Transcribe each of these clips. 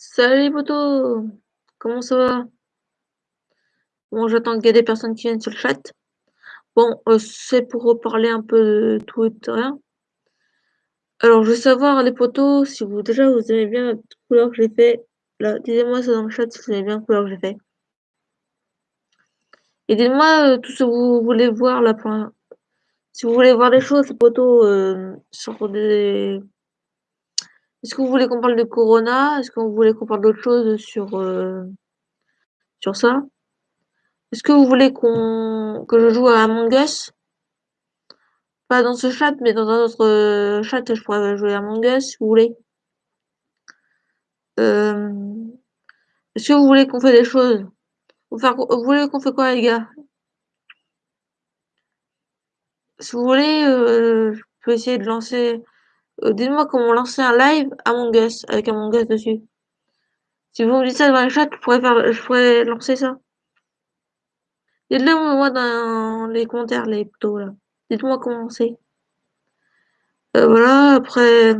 Salut les potos! Comment ça va? Bon, j'attends qu'il y ait des personnes qui viennent sur le chat. Bon, euh, c'est pour reparler un peu de tout et de rien. Alors, je veux savoir, les potos, si vous déjà vous aimez bien la couleur que j'ai fait. Là, dites-moi ça dans le chat si vous aimez bien la couleur que j'ai fait. Et dites-moi euh, tout ce que vous voulez voir là. Pour... Si vous voulez voir des choses, les potos, euh, sur des. Est-ce que vous voulez qu'on parle de Corona? Est-ce que vous voulez qu'on parle d'autre chose sur, euh, sur ça? Est-ce que vous voulez qu'on que je joue à Among Us? Pas dans ce chat, mais dans un autre euh, chat, je pourrais jouer à Among Us si vous voulez. Euh... Est-ce que vous voulez qu'on fait des choses? Vous, voulez qu'on fait quoi, les gars? Si vous voulez, je peux essayer de lancer. Euh, dites-moi comment lancer un live Among Us avec Among Us dessus. Si vous me dites ça dans le chat, je pourrais, faire... je pourrais lancer ça. Dites-le moi dans les commentaires, les photos là. Dites-moi comment c'est. Euh, voilà, après,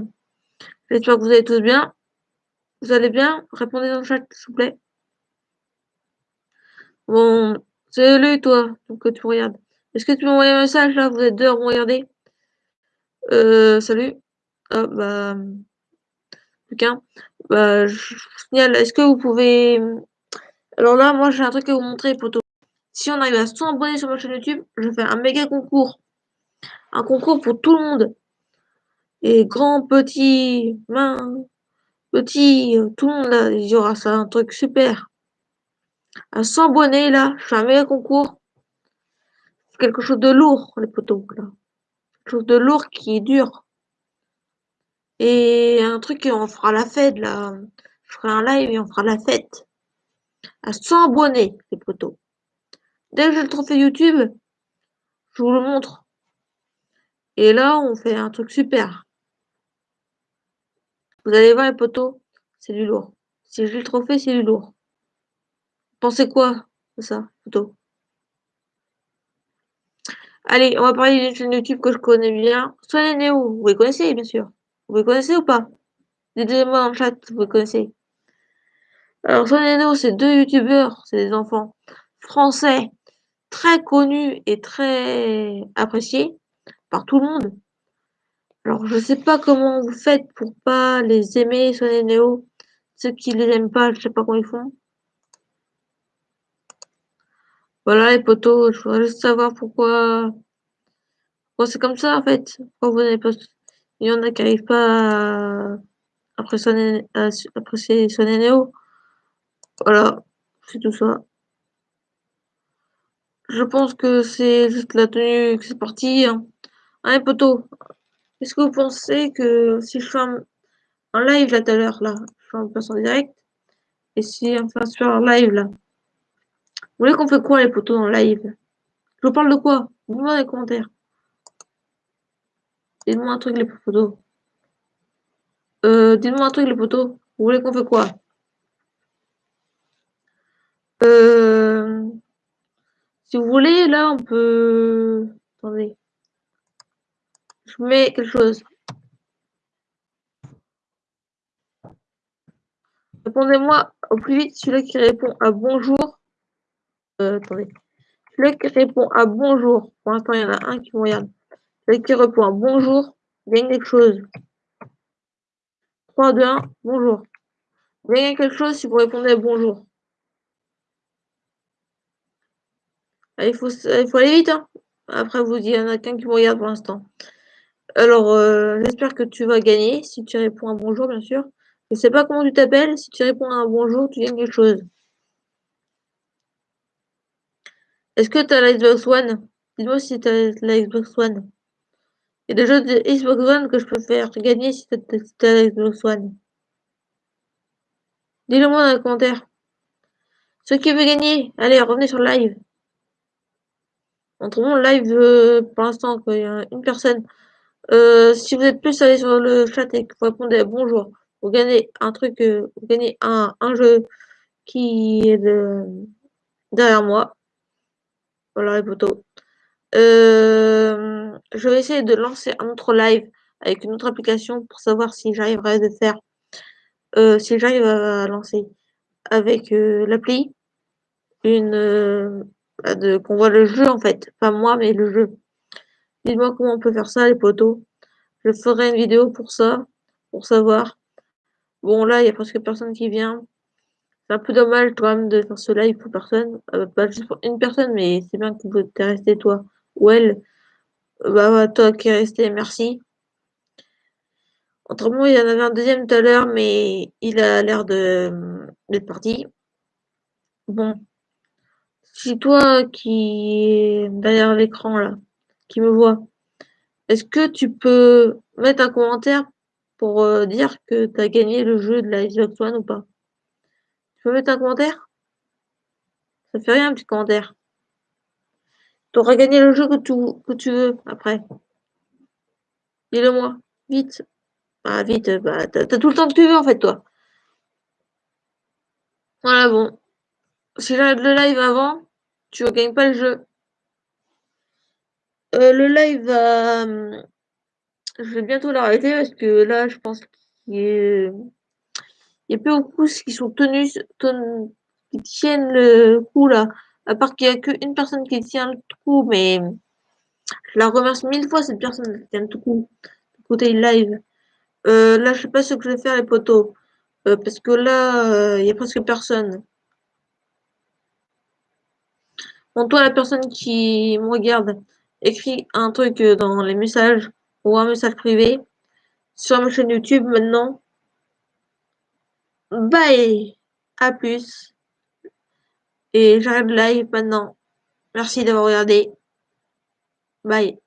j'espère que vous allez tous bien. Vous allez bien? Répondez dans le chat, s'il vous plaît. Bon, salut toi, donc tu me regardes. Est-ce que tu envoyé un message là? Vous êtes deux à regarder euh, Salut. Ah bah. Bah, je signale, est-ce que vous pouvez. Alors là, moi j'ai un truc à vous montrer, poteau. Si on arrive à 100 abonnés sur ma chaîne YouTube, je fais un méga concours. Un concours pour tout le monde. Et grand, petit, main, petit, tout le monde là, il y aura ça, un truc super. À 100 abonnés là, je fais un méga concours. Quelque chose de lourd, les poteaux là. Quelque chose de lourd qui est dur. Et un truc, on fera la fête là. Je ferai un live et on fera la fête. À 100 abonnés, les poteaux. Dès que j'ai le trophée YouTube, je vous le montre. Et là, on fait un truc super. Vous allez voir les poteaux, c'est du lourd. Si j'ai le trophée, c'est du lourd. Pensez quoi de ça, poteau Allez, on va parler d'une chaîne YouTube que je connais bien. Sonia Néo, vous les connaissez, bien sûr. Vous connaissez ou pas? Dites-moi le chat, vous connaissez? Alors, Sonia Néo, c'est deux youtubeurs, c'est des enfants français, très connus et très appréciés par tout le monde. Alors, je sais pas comment vous faites pour pas les aimer, Sonia Néo. Ceux qui les aiment pas, je sais pas comment ils font. Voilà les potos, je voudrais juste savoir pourquoi, pourquoi c'est comme ça en fait. Pourquoi vous n'avez pas... Il y en a qui n'arrivent pas à apprécier, à apprécier son Néo. Voilà, c'est tout ça. Je pense que c'est juste la tenue que c'est parti. Hein. Allez potos, est-ce que vous pensez que si je fais un, live là tout à l'heure, là, je fais un passe en direct, et si on fait un live là, vous voulez qu'on fait quoi les potos en live? Je vous parle de quoi? Dites-moi dans les commentaires. Dites-moi un truc les potos. Euh, dites-moi un truc les potos. Vous voulez qu'on fait quoi? Euh, Si vous voulez, là, on peut... Attendez. Je mets quelque chose. Répondez-moi au plus vite celui-là qui répond à bonjour euh, attendez. Celui qui répond à bonjour. Pour l'instant, il y en a un qui me regarde. Celui qui répond à bonjour gagne quelque chose. 3, 2, 1, bonjour. Gagne quelque chose si vous répondez à bonjour. Il, faut, aller vite. Hein. Après, vous il y en a qu'un qui me regarde pour l'instant. Alors, euh, j'espère que tu vas gagner si tu réponds à bonjour, bien sûr. Je ne sais pas comment tu t'appelles. Si tu réponds à un bonjour, tu gagnes quelque chose. Est-ce que tu as la One? Dis-moi si tu as la Xbox One. Il y a des jeux de Xbox One que je peux faire gagner si tu as la Xbox One. Dis-le moi dans les commentaires. Ceux qui veulent gagner, allez, revenez sur le live. Montrons le live euh, pour l'instant, il y a une personne. Euh, si vous êtes plus allé sur le chat et que vous répondez bonjour, vous gagnez un truc, euh, vous gagnez un, un jeu qui est de, derrière moi. Voilà les potos. Euh, je vais essayer de lancer un autre live avec une autre application pour savoir si j'arriverai à faire heu, si j'arrive à lancer avec, heu, l'appli une, qu'on voit le jeu en fait, pas moi mais le jeu. Dites-moi comment on peut faire ça les potos. Je ferai une vidéo pour ça, pour savoir. Bon là, il y a presque personne qui vient. C'est un peu dommage quand même de faire ce live pour personne, pas juste pour une personne, mais c'est bien que tu es resté toi ou elle. Bah, bah, toi qui es resté, merci. Autrement, il y en avait un deuxième tout à l'heure, mais il a l'air de, mmh, d'être parti. Bon. Si toi qui est derrière l'écran là, qui me voit, est-ce que tu peux mettre un commentaire pour, heu, dire que tu as gagné le jeu de la Xbox One ou pas? Tu peux mettre un commentaire? Ça fait rien un petit commentaire. Tu auras gagné le jeu que tu que tu veux après. Dis-le moi, vite. Bah, vite, bah, tu as tu as tout le temps que tu veux en fait toi. Voilà bon. Si j'arrête le live avant, tu gagnes pas le jeu. Heu, le live mmh, je vais bientôt l'arrêter parce que là, je pense qu'il y a plus beaucoup qui sont tenus ten qui tiennent le coup là. À part qu'il y a qu'une personne qui tient le coup, mais je la remercie 1000 fois cette personne qui tient le coup, le live. Heu, là, je sais pas ce que je vais faire les potos, heu, parce que là, heu, il y a presque personne. Bon toi la personne qui me regarde, écris un truc, dans les messages ou un message privé sur ma chaîne YouTube maintenant. Bye! À plus. Et j'arrête le live maintenant. Merci d'avoir regardé. Bye.